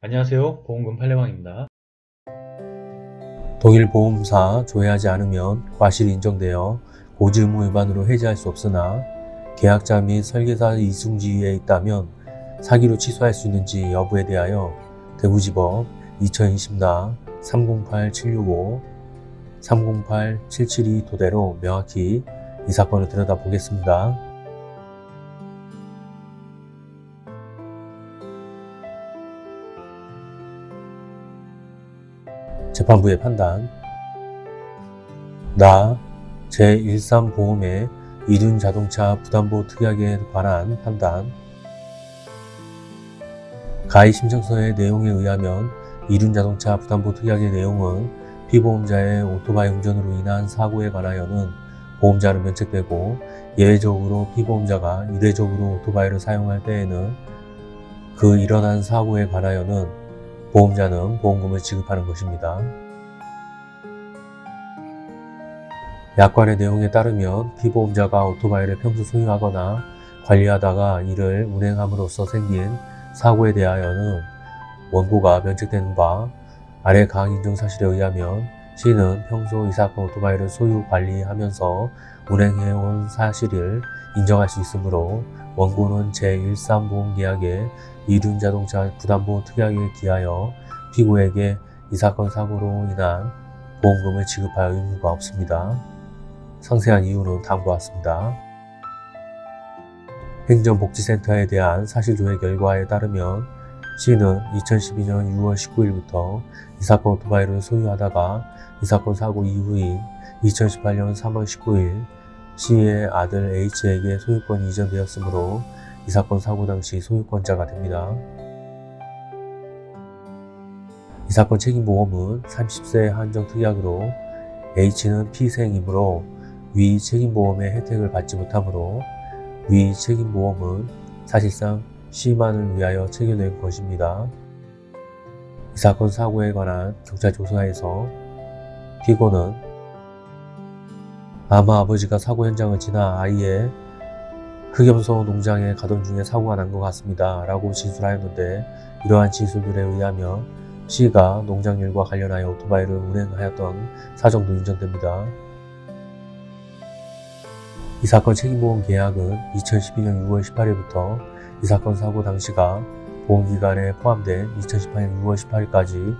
안녕하세요 보험금 팔례방입니다 동일 보험사 조회하지 않으면 과실이 인정되어 고지 의무 위반으로 해지할 수 없으나 계약자 및 설계사 이중지위에 있다면 사기로 취소할 수 있는지 여부에 대하여 대구지법 2020나 308765, 308772 토대로 명확히 이 사건을 들여다보겠습니다. 재판부의 판단. 나 제13보험의 이륜자동차 부담보 특약에 관한 판단. 가입 신청서의 내용에 의하면 이륜자동차 부담보 특약의 내용은 피보험자의 오토바이 운전으로 인한 사고에 관하여는 보험자는 면책되고 예외적으로 피보험자가 이례적으로 오토바이를 사용할 때에는 그 일어난 사고에 관하여는 보험자는 보험금을 지급하는 것입니다. 약관의 내용에 따르면 피보험자가 오토바이를 평소 소유하거나 관리하다가 이를 운행함으로써 생긴 사고에 대하여는 원고가 면책되는 바 아래 강 인정 사실에 의하면 시는 평소 이 사건 오토바이를 소유 관리하면서 운행해온 사실을 인정할 수 있으므로 원고는 제13보험계약의 이륜자동차 부담보험 특약에 기하여 피고에게 이 사건 사고로 인한 보험금을 지급할 의무가 없습니다. 상세한 이유는 다음과 같습니다. 행정복지센터에 대한 사실조회 결과에 따르면 시는 2012년 6월 19일부터 이 사건 오토바이를 소유하다가 이 사건 사고 이후인 2018년 3월 19일 시의 아들 H에게 소유권이 이전되었으므로 이 사건 사고 당시 소유권자가 됩니다. 이 사건 책임보험은 30세 한정 특약으로 H는 피생이므로 위 책임보험의 혜택을 받지 못하므로 위 책임보험은 사실상 C만을 위하여 체결된 것입니다. 이 사건 사고에 관한 경찰 조사에서 피고는 아마 아버지가 사고 현장을 지나 아이의 흑염소 농장에 가던 중에 사고가 난 것 같습니다. 라고 진술하였는데 이러한 진술들에 의하면 C가 농장 일과 관련하여 오토바이를 운행하였던 사정도 인정됩니다. 이 사건 책임보험 계약은 2012년 6월 18일부터 이 사건 사고 당시가 보험기간에 포함된 2018년 6월 18일까지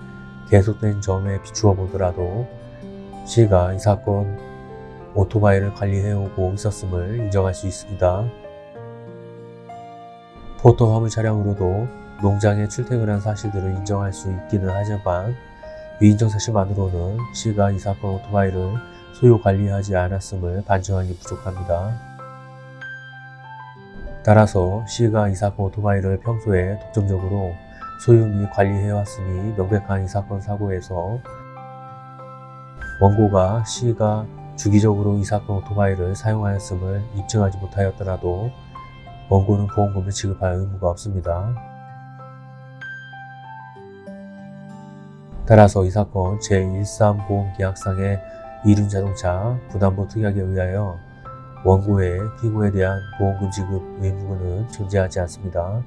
계속된 점에 비추어 보더라도 C가 이 사건 오토바이를 관리해오고 있었음을 인정할 수 있습니다. 포토 화물 차량으로도 농장에 출퇴근한 사실들을 인정할 수 있기는 하지만 위인정 사실만으로는 C가 이 사건 오토바이를 소유 관리하지 않았음을 반증하기 부족합니다. 따라서 C가 이 사건 오토바이를 평소에 독점적으로 소유 및 관리해왔음이 명백한 이 사건 사고에서 원고가 C가 주기적으로 이 사건 오토바이를 사용하였음을 입증하지 못하였더라도 원고는 보험금을 지급할 의무가 없습니다. 따라서 이 사건 제13보험계약상의 이륜자동차 부담보 특약에 의하여 원고의 피고에 대한 보험금 지급 의무는 존재하지 않습니다.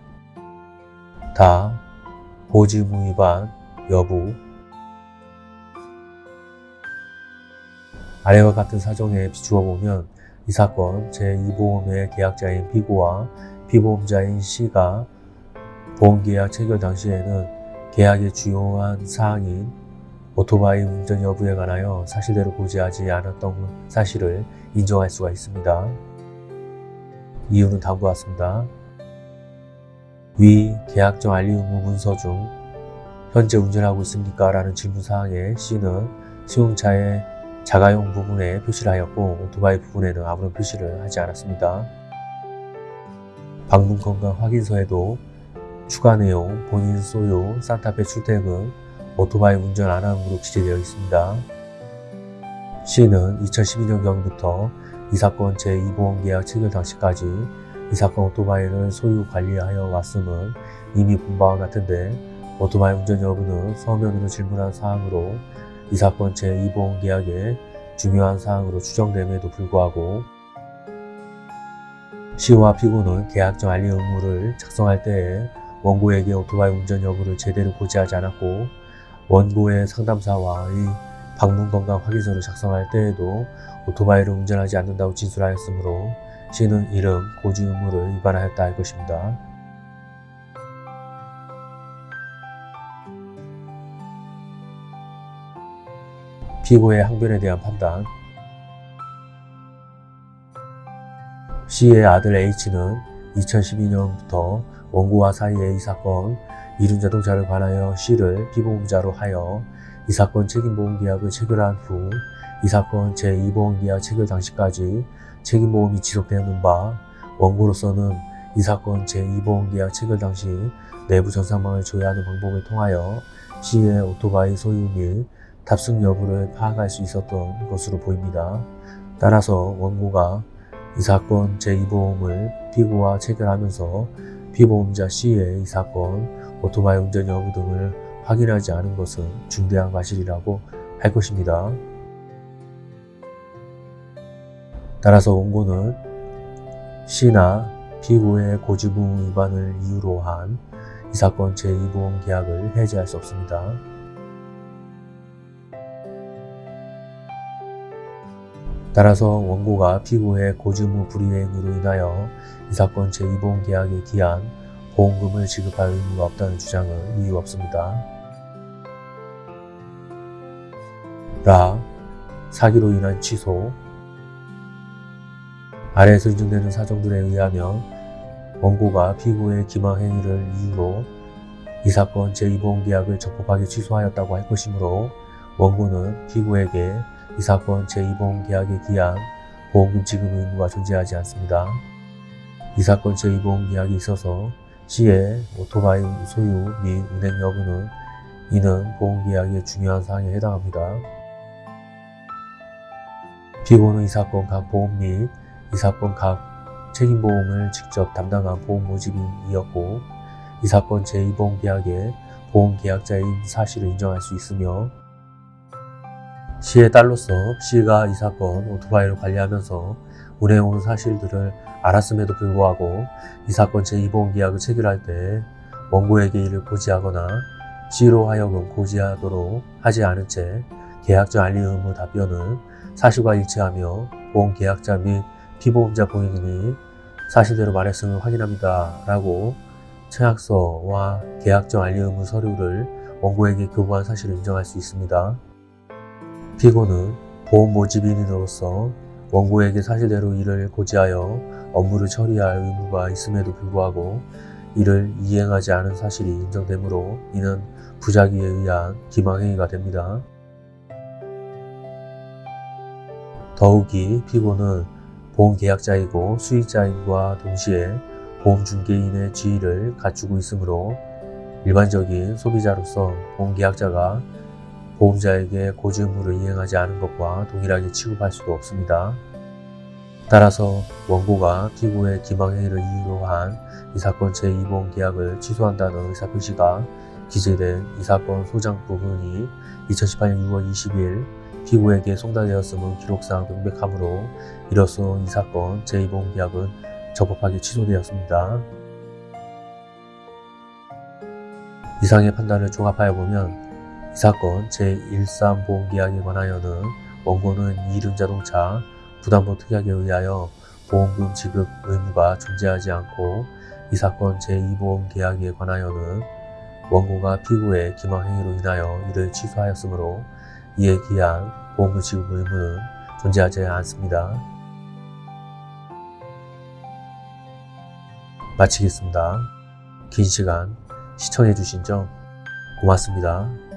다 고지의무 위반 여부 아래와 같은 사정에 비추어 보면 이 사건 제2보험의 계약자인 피고와 피보험자인 C가 보험계약 체결 당시에는 계약의 주요한 사항인 오토바이 운전 여부에 관하여 사실대로 고지하지 않았던 사실을 인정할 수가 있습니다. 이유는 다음과 같습니다. 위 계약정 알리 의무 문서 중 현재 운전하고 있습니까? 라는 질문사항에 C는 시용차의 자가용 부분에 표시를 하였고 오토바이 부분에는 아무런 표시를 하지 않았습니다. 방문 건강 확인서에도 추가 내용, 본인 소유, 산타페 출퇴근, 오토바이 운전 안함으로 기재되어 있습니다. C는 2012년경부터 이 사건 제2보험 계약 체결 당시까지 이 사건 오토바이를 소유 관리하여 왔음은 이미 본 바와 같은데 오토바이 운전 여부는 서면으로 질문한 사항으로 이 사건 제2보험계약의 중요한 사항으로 추정됨에도 불구하고 C와 피고는 계약정 알리 의무를 작성할 때에 원고에게 오토바이 운전 여부를 제대로 고지하지 않았고 원고의 상담사와의 방문 건강 확인서를 작성할 때에도 오토바이를 운전하지 않는다고 진술하였으므로 시는 이름 고지 의무를 위반하였다 할 것입니다. 피고의 항변에 대한 판단. C의 아들 H는 2012년부터 원고와 사이의 이 사건 이륜자동차를 관하여 C를 피보험자로 하여 이 사건 책임보험계약을 체결한 후 이 사건 제2보험계약 체결 당시까지 책임보험이 지속되는 바 원고로서는 이 사건 제2보험계약 체결 당시 내부 전산망을 조회하는 방법을 통하여 C의 오토바이 소유 및 탑승 여부를 파악할 수 있었던 것으로 보입니다. 따라서 원고가 이 사건 제2보험을 피고와 체결하면서 피보험자 C의 이 사건 오토바이 운전 여부 등을 확인하지 않은 것은 중대한 과실이라고 할 것입니다. 따라서 원고는 C나 피고의 고지부 위반을 이유로 한 이 사건 제2보험 계약을 해지할 수 없습니다. 따라서 원고가 피고의 고지무 불이행으로 인하여 이 사건 제2보험 계약에 기한 보험금을 지급할 의무가 없다는 주장은 이유 없습니다. 라 사기로 인한 취소 아래에서 인정되는 사정들에 의하면 원고가 피고의 기망 행위를 이유로 이 사건 제2보험 계약을 적법하게 취소하였다고 할 것이므로 원고는 피고에게 이 사건 제2보험 계약에 기한 보험금 지급 의무가 존재하지 않습니다. 이 사건 제2보험 계약에 있어서 C의 오토바이 소유 및 운행 여부는 이는 보험계약의 중요한 사항에 해당합니다. 피고는 이 사건 각 보험 및 이 사건 각 책임보험을 직접 담당한 보험 모집인이었고 이 사건 제2보험계약의 보험계약자인 사실을 인정할 수 있으며 C의 딸로서 C가 이 사건 오토바이를 관리하면서 운행한 사실들을 알았음에도 불구하고 이 사건 제2보험계약을 체결할 때 원고에게 이를 고지하거나 C로 하여금 고지하도록 하지 않은 채 계약자 알리 의무 답변은 사실과 일치하며 보험계약자 및 피보험자 본인이 사실대로 말했음을 확인합니다. 라고 청약서와 계약정 알리 의무 서류를 원고에게 교부한 사실을 인정할 수 있습니다. 피고는 보험 모집인으로서 원고에게 사실대로 이를 고지하여 업무를 처리할 의무가 있음에도 불구하고 이를 이행하지 않은 사실이 인정되므로 이는 부작위에 의한 기망행위가 됩니다. 더욱이 피고는 보험계약자이고 수익자인과 동시에 보험중개인의 지위를 갖추고 있으므로 일반적인 소비자로서 보험계약자가 보험자에게 고지 의무를 이행하지 않은 것과 동일하게 취급할 수도 없습니다. 따라서 원고가 피고의 기망행위를 이유로 한 이 사건 제2보험 계약을 취소한다는 의사표시가 기재된 이 사건 소장 부분이 2018년 6월 20일 피고에게 송달되었음은 기록상 명백하므로 이로써 이 사건 제2보험 계약은 적법하게 취소되었습니다. 이상의 판단을 종합하여 보면 이 사건 제13보험계약에 관하여는 원고는 이륜자동차 부담보 특약에 의하여 보험금 지급 의무가 존재하지 않고 이 사건 제2보험계약에 관하여는 원고가 피고의 기망행위로 인하여 이를 취소하였으므로 이에 기한 보험금 지급 의무는 존재하지 않습니다. 마치겠습니다. 긴 시간 시청해주신 점 고맙습니다.